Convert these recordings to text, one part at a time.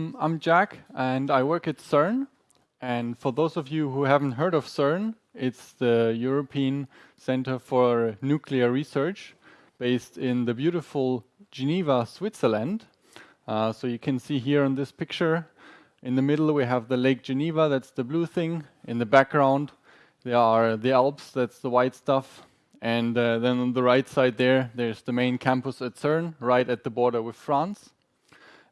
I'm Jack, and I work at CERN. And for those of you who haven't heard of CERN, it's the European Center for Nuclear Research based in the beautiful Geneva, Switzerland. Uh, so you can see here on this picture, in the middle we have the Lake Geneva, that's the blue thing. In the background there are the Alps, that's the white stuff. And uh, then on the right side there, there's the main campus at CERN, right at the border with France.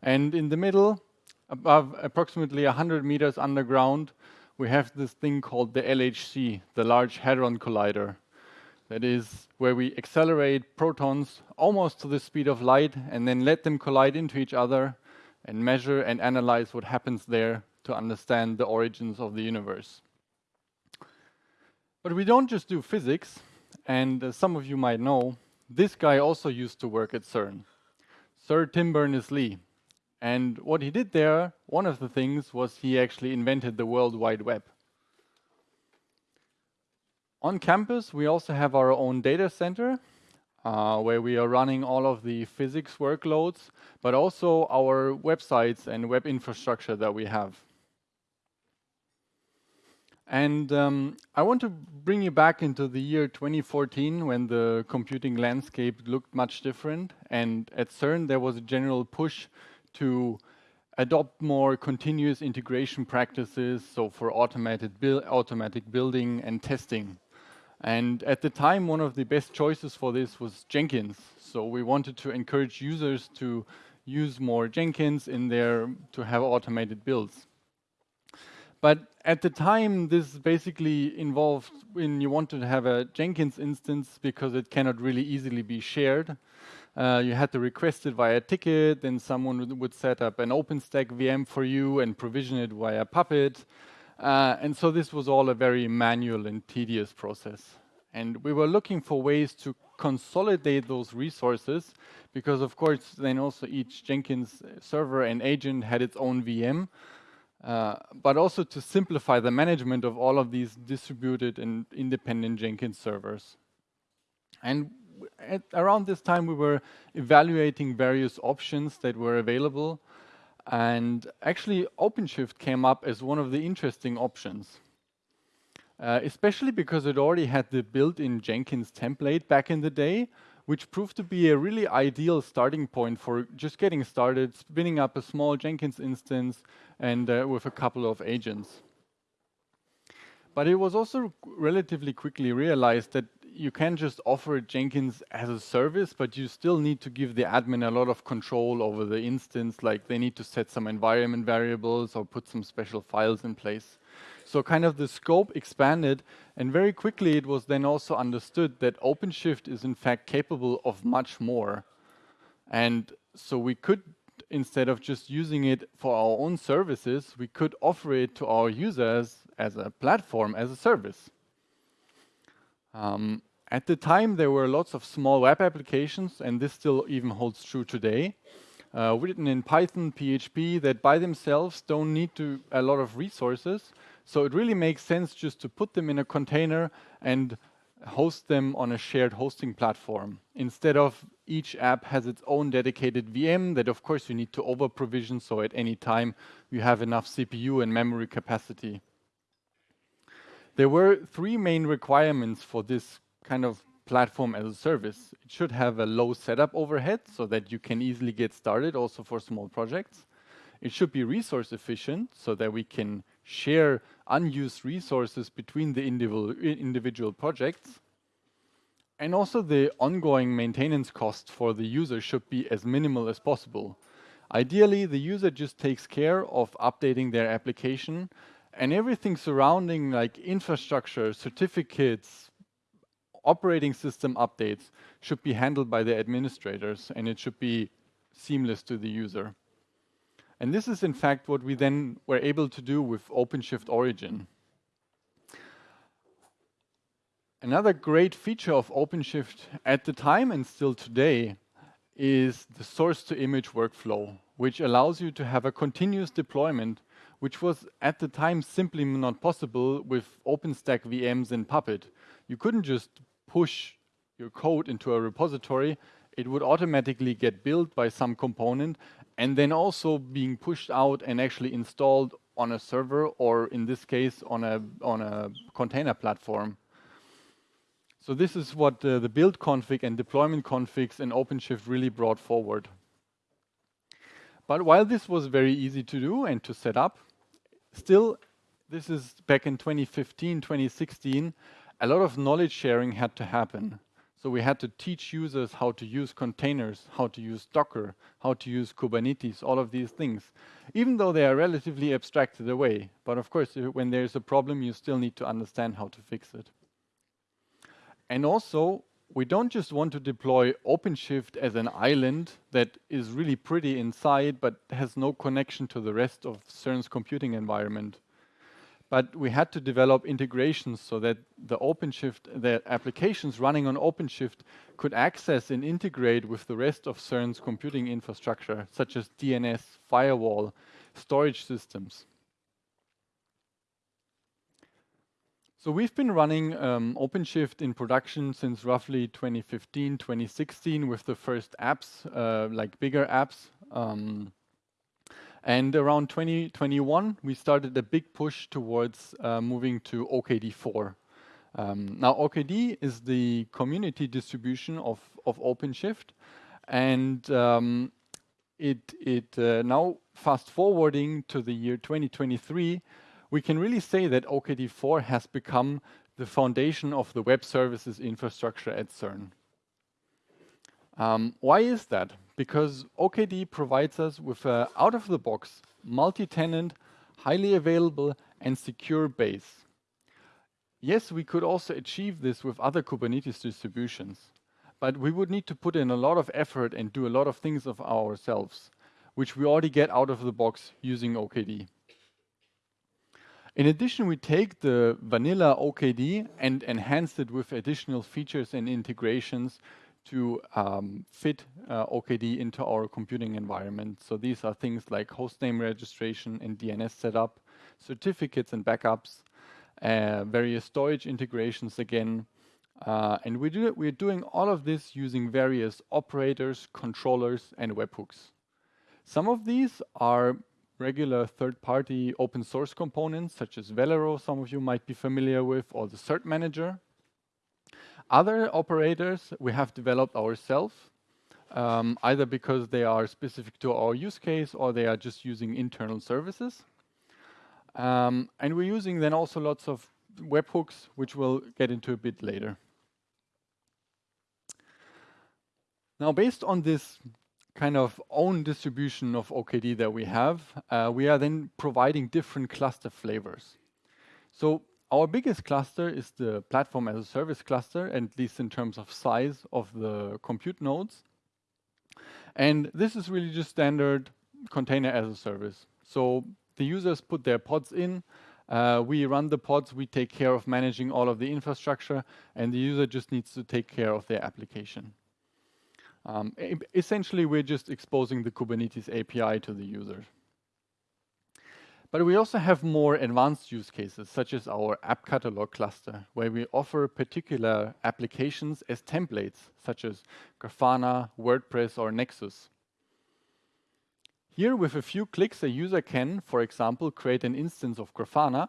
And in the middle, above approximately 100 meters underground, we have this thing called the LHC, the Large Hadron Collider. That is where we accelerate protons almost to the speed of light and then let them collide into each other and measure and analyze what happens there to understand the origins of the universe. But we don't just do physics, and as some of you might know, this guy also used to work at CERN, Sir Tim Berners-Lee. And what he did there, one of the things was he actually invented the World Wide Web. On campus, we also have our own data center uh, where we are running all of the physics workloads, but also our websites and web infrastructure that we have. And um, I want to bring you back into the year 2014 when the computing landscape looked much different. And at CERN, there was a general push to adopt more continuous integration practices, so for automated build, automatic building and testing. And at the time, one of the best choices for this was Jenkins. So we wanted to encourage users to use more Jenkins in there to have automated builds. But at the time, this basically involved when you wanted to have a Jenkins instance because it cannot really easily be shared. Uh, you had to request it via a ticket, then someone would, would, set up an OpenStack VM for you and provision it via Puppet. Uh, and so this was all a very manual and tedious process. And we were looking for ways to consolidate those resources because, of course, then also each Jenkins server and agent had its own VM. Uh, but also to simplify the management of all of these distributed and independent Jenkins servers. And at around this time, we were evaluating various options that were available. And actually, OpenShift came up as one of the interesting options. Uh, especially because it already had the built-in Jenkins template back in the day, which proved to be a really ideal starting point for just getting started, spinning up a small Jenkins instance and uh, with a couple of agents. But it was also relatively quickly realized that you can just offer Jenkins as a service, but you still need to give the admin a lot of control over the instance, like they need to set some environment variables or put some special files in place. So kind of the scope expanded and very quickly it was then also understood that OpenShift is in fact capable of much more. And so we could, instead of just using it for our own services, we could offer it to our users as a platform, as a service. Um, at the time, there were lots of small web applications, and this still even holds true today, uh, written in Python, PHP, that by themselves don't need to a lot of resources, so it really makes sense just to put them in a container and host them on a shared hosting platform. Instead of each app has its own dedicated VM that of course you need to over provision so at any time you have enough CPU and memory capacity. There were three main requirements for this kind of platform as a service. It should have a low setup overhead so that you can easily get started also for small projects. It should be resource efficient so that we can share unused resources between the individual, projects. And also the ongoing maintenance cost for the user should be as minimal as possible. Ideally, the user just takes care of updating their application and everything surrounding like infrastructure, certificates, operating system updates should be handled by the administrators and it should be seamless to the user. And this is in fact what we then were able to do with OpenShift Origin. Another great feature of OpenShift at the time and still today is the source to image workflow, which allows you to have a continuous deployment, which was at the time simply not possible with OpenStack VMs and Puppet. You couldn't just push your code into a repository, it would automatically get built by some component and then also being pushed out and actually installed on a server or in this case on a on a container platform. So this is what uh, the build config and deployment configs in OpenShift really brought forward. But while this was very easy to do and to set up, still, this is back in 2015, 2016, a lot of knowledge sharing had to happen. So we had to teach users how to use containers, how to use Docker, how to use Kubernetes, all of these things, even though they are relatively abstracted away. But of course, when there's a problem, you still need to understand how to fix it. And also, we don't just want to deploy OpenShift as an island that is really pretty inside, but has no connection to the rest of CERN's computing environment but we had to develop integrations so that the OpenShift, the applications running on OpenShift could access and integrate with the rest of CERN's computing infrastructure, such as DNS, firewall, storage systems. So we've been running um, OpenShift in production since roughly 2015, 2016 with the first apps, uh, like bigger apps. Um, and around 2021, we started a big push towards uh, moving to OKD4. Um, now, OKD is the community distribution of, of OpenShift. And um, it, it uh, now, fast forwarding to the year 2023, we can really say that OKD4 has become the foundation of the web services infrastructure at CERN. Um, why is that? Because OKD provides us with an out-of-the-box, multi-tenant, highly available and secure base. Yes, we could also achieve this with other Kubernetes distributions, but we would need to put in a lot of effort and do a lot of things of ourselves, which we already get out of the box using OKD. In addition, we take the vanilla OKD and enhance it with additional features and integrations to um, fit uh, OKD into our computing environment. So these are things like hostname registration and DNS setup, certificates and backups, uh, various storage integrations again. Uh, and we do, we're doing all of this using various operators, controllers, and webhooks. Some of these are regular third-party open source components, such as Velero, some of you might be familiar with, or the Cert Manager. Other operators we have developed ourselves, um, either because they are specific to our use case or they are just using internal services. Um, and we're using then also lots of webhooks, which we'll get into a bit later. Now, based on this kind of own distribution of OKD that we have, uh, we are then providing different cluster flavors. So our biggest cluster is the platform as a service cluster, at least in terms of size of the compute nodes. And this is really just standard container as a service. So the users put their pods in, uh, we run the pods, we take care of managing all of the infrastructure, and the user just needs to take care of their application. Um, essentially, we're just exposing the Kubernetes API to the user. But we also have more advanced use cases, such as our app catalog cluster, where we offer particular applications as templates, such as Grafana, WordPress, or Nexus. Here, with a few clicks, a user can, for example, create an instance of Grafana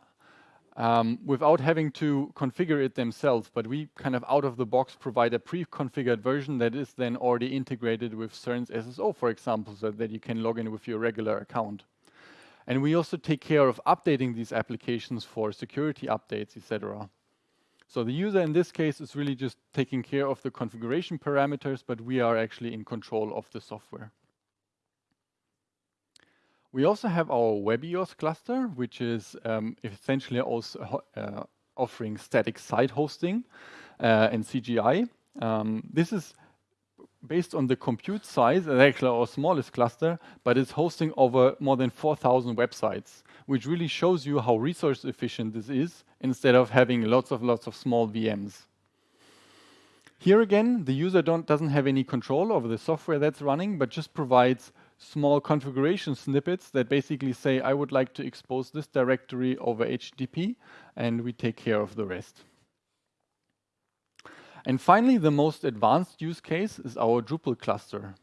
um, without having to configure it themselves, but we kind of out of the box provide a pre-configured version that is then already integrated with CERN's SSO, for example, so that you can log in with your regular account. And we also take care of updating these applications for security updates, etc. So the user in this case is really just taking care of the configuration parameters, but we are actually in control of the software. We also have our WebEOS cluster, which is um, essentially also uh, offering static site hosting uh, and CGI. Um, this is based on the compute size, actually our smallest cluster, but it's hosting over more than 4,000 websites, which really shows you how resource efficient this is instead of having lots of lots of small VMs. Here again, the user doesn't have any control over the software that's running, but just provides small configuration snippets that basically say, I would like to expose this directory over HTTP, and we take care of the rest. And finally, the most advanced use case is our Drupal cluster,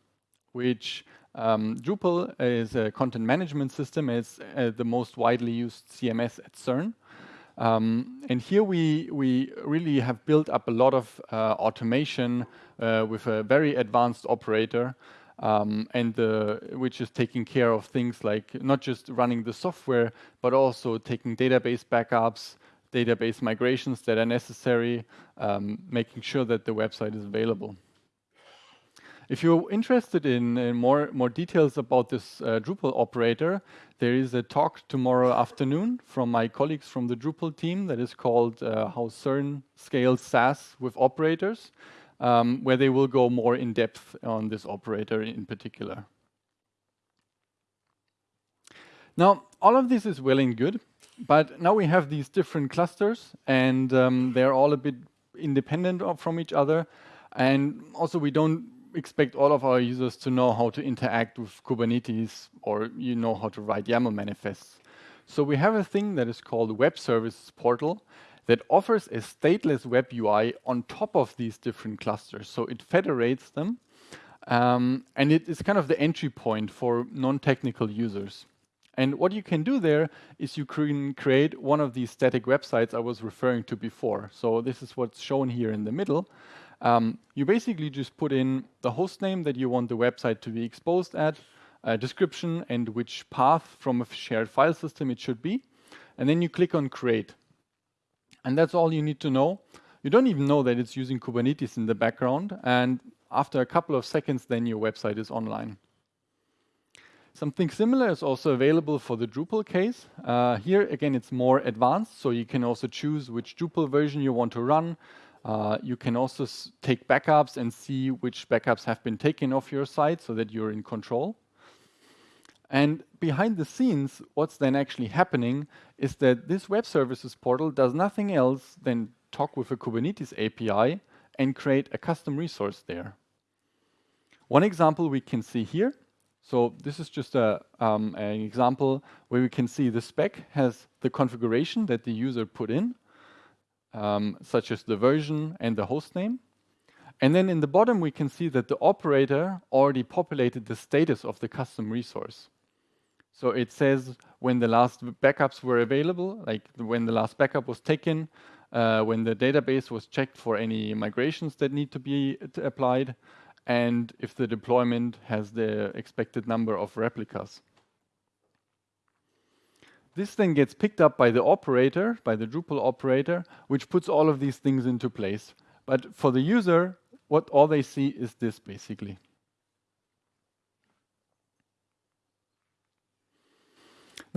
which Um, Drupal is a content management system. It's uh, the most widely used CMS at CERN. Um, and here we, we really have built up a lot of uh, automation uh, with a very advanced operator, um, and the, which is taking care of things like not just running the software, but also taking database backups, database migrations that are necessary, um, making sure that the website is available. If you're interested in, in more, more details about this uh, Drupal operator, there is a talk tomorrow afternoon from my colleagues from the Drupal team that is called uh, How CERN Scales SaaS with Operators, um, where they will go more in depth on this operator in particular. Now, all of this is well and good, but now we have these different clusters and um, they're all a bit independent from each other. And also we don't expect all of our users to know how to interact with Kubernetes or you know how to write YAML manifests. So we have a thing that is called Web Services Portal that offers a stateless web UI on top of these different clusters. So it federates them um, and it is kind of the entry point for non-technical users. And what you can do there is you can create one of these static websites I was referring to before. So this is what's shown here in the middle. Um, you basically just put in the host name that you want the website to be exposed at, a description and which path from a shared file system it should be. And then you click on create. And that's all you need to know. You don't even know that it's using Kubernetes in the background. And after a couple of seconds, then your website is online. Something similar is also available for the Drupal case. Uh, here, again, it's more advanced, so you can also choose which Drupal version you want to run. Uh, you can also take backups and see which backups have been taken off your site so that you're in control. And behind the scenes, what's then actually happening is that this web services portal does nothing else than talk with a Kubernetes API and create a custom resource there. One example we can see here so this is just a, um, an example where we can see the spec has the configuration that the user put in, um, such as the version and the host name. And then in the bottom, we can see that the operator already populated the status of the custom resource. So it says when the last backups were available, like when the last backup was taken, uh, when the database was checked for any migrations that need to be applied, and if the deployment has the expected number of replicas. This then gets picked up by the operator, by the Drupal operator, which puts all of these things into place. But for the user, what all they see is this basically.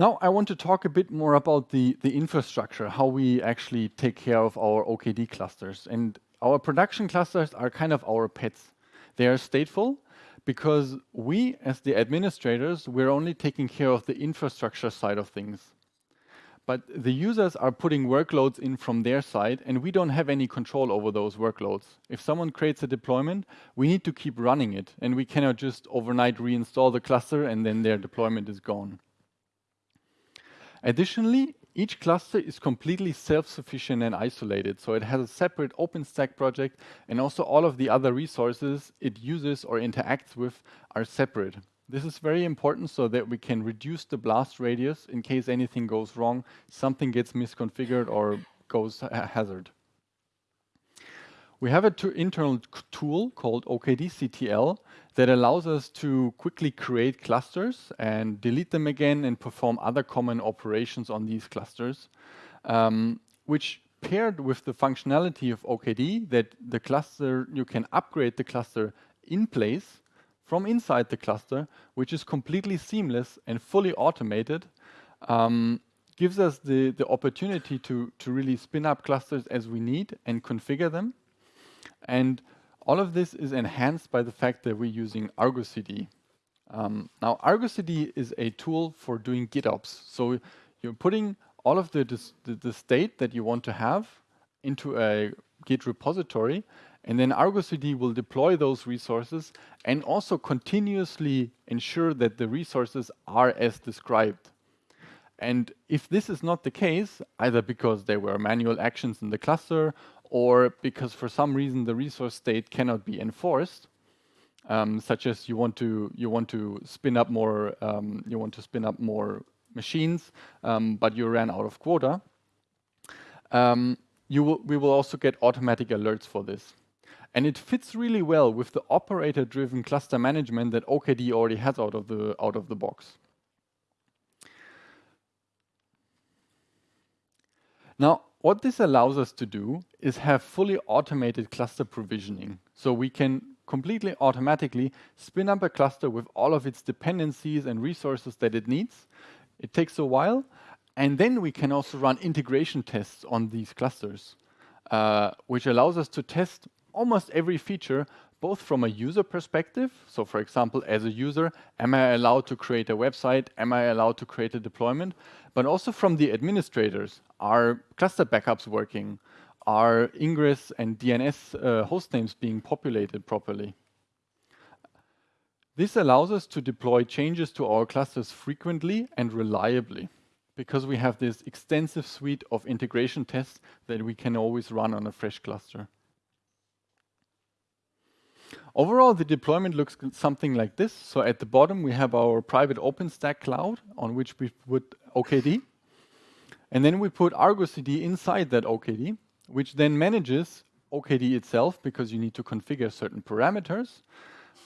Now I want to talk a bit more about the, the infrastructure, how we actually take care of our OKD clusters. And our production clusters are kind of our pets. They are stateful because we, as the administrators, we're only taking care of the infrastructure side of things. But the users are putting workloads in from their side, and we don't have any control over those workloads. If someone creates a deployment, we need to keep running it, and we cannot just overnight reinstall the cluster and then their deployment is gone. Additionally, each cluster is completely self-sufficient and isolated. So it has a separate OpenStack project and also all of the other resources it uses or interacts with are separate. This is very important so that we can reduce the blast radius in case anything goes wrong, something gets misconfigured or goes a hazard. We have an internal tool called OKDCTL that allows us to quickly create clusters and delete them again and perform other common operations on these clusters, um, which paired with the functionality of OKD that the cluster, you can upgrade the cluster in place from inside the cluster, which is completely seamless and fully automated, um, gives us the, the opportunity to, to really spin up clusters as we need and configure them. And all of this is enhanced by the fact that we're using Argo CD. Um, now, Argo CD is a tool for doing GitOps. So you're putting all of the, the, the state that you want to have into a Git repository, and then Argo CD will deploy those resources and also continuously ensure that the resources are as described. And if this is not the case, either because there were manual actions in the cluster or because for some reason the resource state cannot be enforced, um, such as you want to you want to spin up more um, you want to spin up more machines, um, but you ran out of quota. Um, you will, we will also get automatic alerts for this. And it fits really well with the operator-driven cluster management that OKD already has out of the out of the box. Now, what this allows us to do is have fully automated cluster provisioning. So we can completely automatically spin up a cluster with all of its dependencies and resources that it needs. It takes a while. And then we can also run integration tests on these clusters, uh, which allows us to test almost every feature, both from a user perspective. So for example, as a user, am I allowed to create a website? Am I allowed to create a deployment? But also from the administrators, are cluster backups working? Are ingress and DNS uh, being populated properly? This allows us to deploy changes to our clusters frequently and reliably because we have this extensive suite of integration tests that we can always run on a fresh cluster. Overall, the deployment looks something like this. So at the bottom, we have our private OpenStack cloud on which we put OKD. And then we put Argo CD inside that OKD, which then manages OKD itself because you need to configure certain parameters.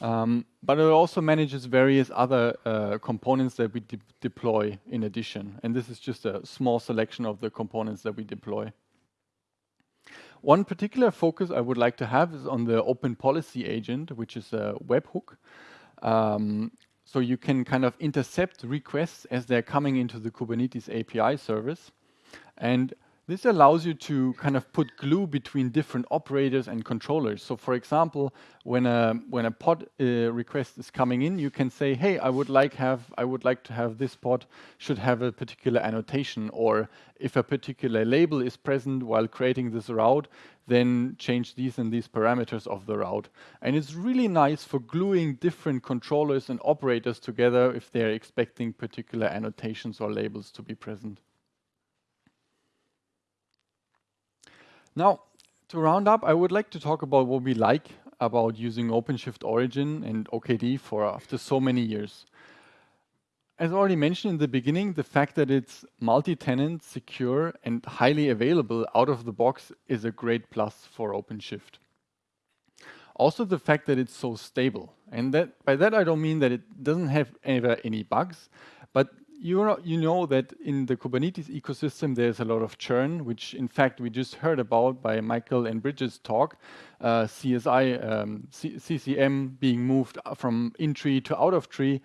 Um, but it also manages various other uh, components that we de deploy in addition. And this is just a small selection of the components that we deploy. One particular focus I would like to have is on the Open Policy Agent, which is a webhook. Um, so you can kind of intercept requests as they're coming into the Kubernetes API service. And this allows you to kind of put glue between different operators and controllers. So for example, when a when a pod uh, request is coming in, you can say, "Hey, I would like have I would like to have this pod should have a particular annotation or if a particular label is present while creating this route, then change these and these parameters of the route." And it's really nice for gluing different controllers and operators together if they're expecting particular annotations or labels to be present. Now, to round up, I would like to talk about what we like about using OpenShift Origin and OKD for after so many years. As already mentioned in the beginning, the fact that it's multi-tenant, secure, and highly available out of the box is a great plus for OpenShift. Also the fact that it's so stable. And that by that I don't mean that it doesn't have ever any bugs, but you you know that in the Kubernetes ecosystem, there's a lot of churn, which in fact we just heard about by Michael and Bridget's talk. Uh, CSI, um, CCM being moved from in tree to out of tree.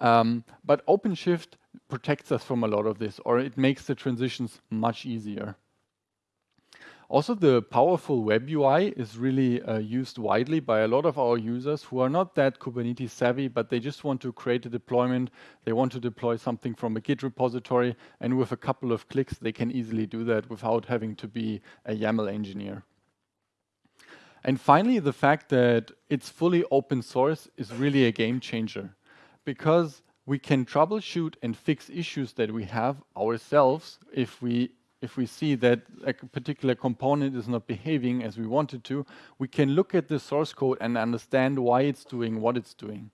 Um, but OpenShift protects us from a lot of this, or it makes the transitions much easier. Also, the powerful web UI is really uh, used widely by a lot of our users who are not that Kubernetes savvy, but they just want to create a deployment. They want to deploy something from a Git repository, and with a couple of clicks, they can easily do that without having to be a YAML engineer. And finally, the fact that it's fully open source is really a game changer because we can troubleshoot and fix issues that we have ourselves if we if we see that a particular component is not behaving as we want it to, we can look at the source code and understand why it's doing what it's doing.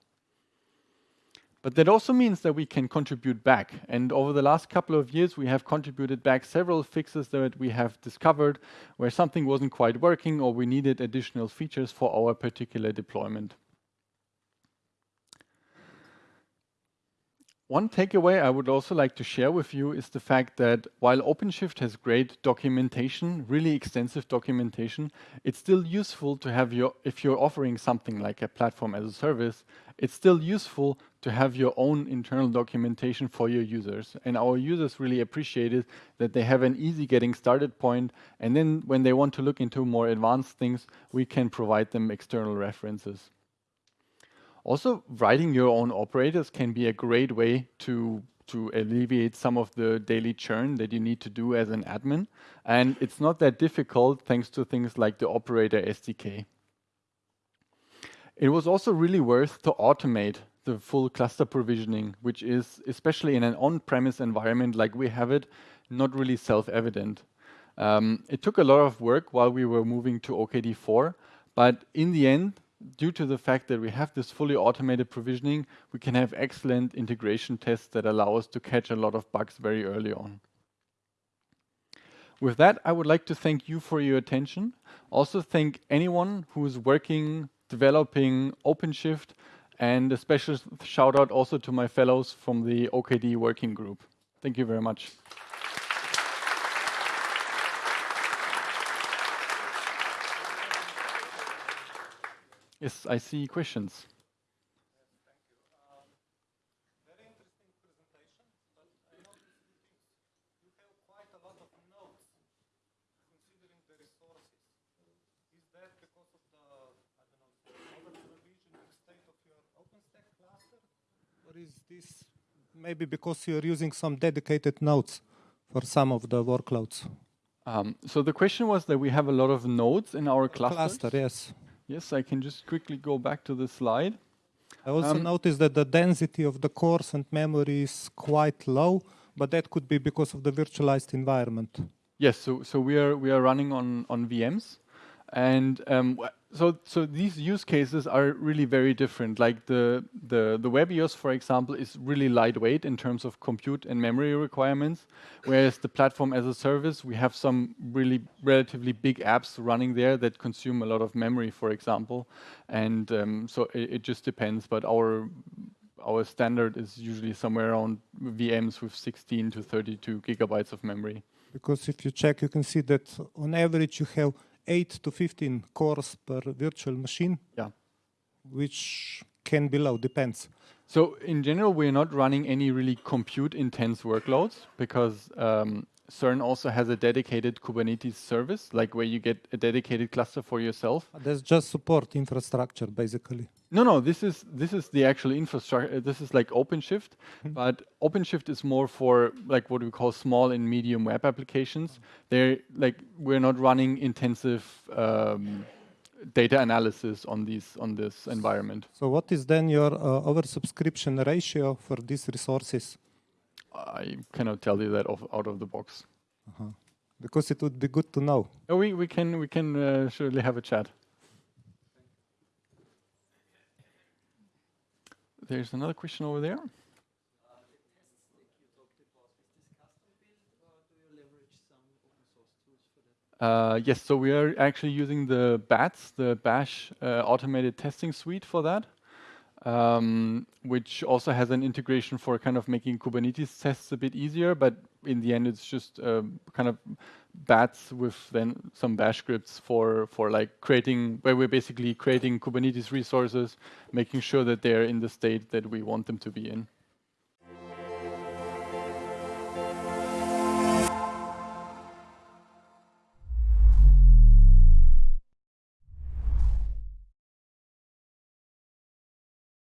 But that also means that we can contribute back. And over the last couple of years, we have contributed back several fixes that we have discovered where something wasn't quite working or we needed additional features for our particular deployment. One takeaway I would also like to share with you is the fact that while OpenShift has great documentation, really extensive documentation, it's still useful to have your, if you're offering something like a platform as a service, it's still useful to have your own internal documentation for your users. And our users really appreciate it that they have an easy getting started point. And then when they want to look into more advanced things, we can provide them external references. Also, writing your own operators can be a great way to to alleviate some of the daily churn that you need to do as an admin. And it's not that difficult thanks to things like the operator SDK. It was also really worth to automate the full cluster provisioning, which is, especially in an on-premise environment like we have it, not really self-evident. Um, it took a lot of work while we were moving to OKD4, but in the end, due to the fact that we have this fully automated provisioning, we can have excellent integration tests that allow us to catch a lot of bugs very early on. With that, I would like to thank you for your attention. Also thank anyone who is working, developing OpenShift, and a special shout out also to my fellows from the OKD working group. Thank you very much. Yes, I see questions. Thank you. Very interesting presentation, but I noticed it thinks you have quite a lot of nodes, considering the resources. Is that because of the I don't know, the overvision extent of your OpenStack cluster? Or is this maybe because you're using some dedicated nodes for some of the workloads? Um, so the question was that we have a lot of nodes in our clusters. Cluster, yes. Yes, I can just quickly go back to the slide. I also Um, noticed that the density of the cores and memory is quite low, but that could be because of the virtualized environment. Yes, so so we are we are running on on VMs, and um, so so these use cases are really very different. Like the the the for example, is really lightweight in terms of compute and memory requirements, whereas the platform as a service, we have some really relatively big apps running there that consume a lot of memory, for example, and um, so it, it just depends. But our our standard is usually somewhere around VMs with 16 to 32 gigabytes of memory. Because if you check, you can see that on average you have 8 to 15 cores per virtual machine, Yeah. which can be low, depends. So in general, we're not running any really compute-intense workloads because um, CERN also has a dedicated Kubernetes service, like where you get a dedicated cluster for yourself. That's just support infrastructure, basically. No, no, this is this is the actual infrastructure. This is like OpenShift, but OpenShift is more for like what we call small and medium web applications. They're like we're not running intensive um, data analysis on these on this environment. So what is then your uh, oversubscription ratio for these resources? I cannot tell you that off, out of the box. Because it would be good to know. Oh, we, we can we can uh, surely have a chat. There's another question over there. Uh, yes, so we are actually using the BATS, the Bash uh, automated testing suite for that, um, which also has an integration for kind of making Kubernetes tests a bit easier, but in the end it's just uh, kind of bats with then some bash scripts for for like creating where we're basically creating kubernetes resources making sure that they're in the state that we want them to be in